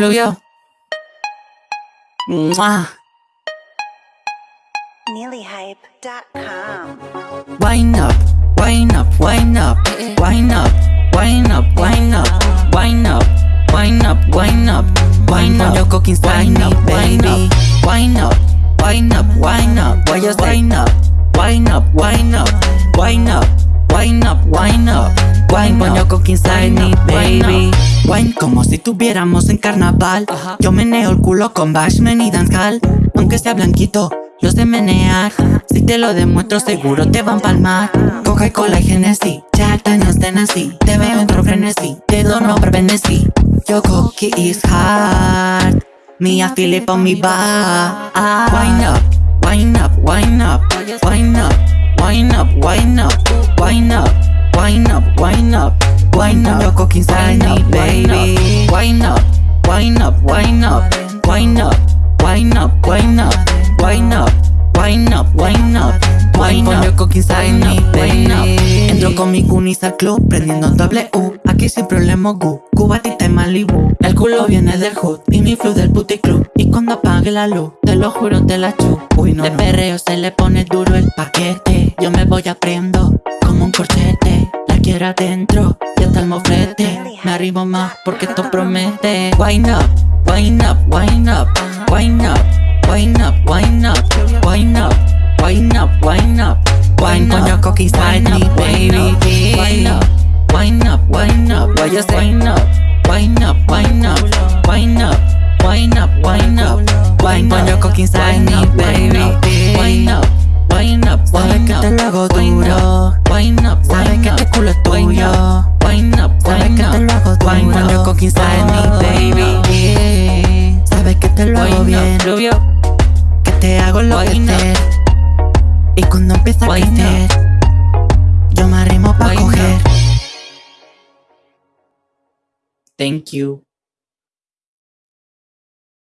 Fluyó. Mua. NeelyHype.com. Wind up, wind up, wind up, wind up, wind up, wind up, wind up, wind up, wind up, wind up, your cooking wind up, baby. Wind up, wind up, wind up, why you wind up, wind up, wind up, wind up, wind up, wind up, wind up, your cooking inside me, baby. Wine como si tuviéramos en carnaval. Yo meneo el culo con bashman y dancehall. Aunque sea blanquito, yo sé menear. Si te lo demuestro, seguro te van a palmar. Coca y cola y Genesis, Jack Daniels Tennessee. Te veo entro frenesí, te dono por Venecí. Your cookie is hard. Feel it on me bar. Wine up, wine up, wine up, wine up, wine up, wine up, wine up, Wine up, wine up, wine up baby Wine up, wine up, wine up Wine up, wine up, wine up Wine up, wine up, wine up Entro con mi cunis al club prendiendo doble U Aquí sin problema gu, cubatita Malibu El culo viene del hood y mi flu del puticlub Y cuando apague la luz, te lo juro te la chup Uy no, de perreo se le pone duro el paquete Yo me voy aprendo como un corchete cadera dentro y hasta el moflete Me arrimo más porque esto promete Wind up, wind up, wind up Wind up, wind up, wind up Wind up, wind up, wind up Wind on your cocky side me baby Wind up, wind up, wind up What up, wind up, wind up Wind up, wind up lo hago duro. Wine up, sabes que este culo es tuyo. Wine up, sabes que te lo hago duro. Wine on your cocky side me, baby. Sabes que te lo hago bien. Que te hago lo que te. Y cuando empieza a crecer, yo me arrimo pa' coger. Thank you.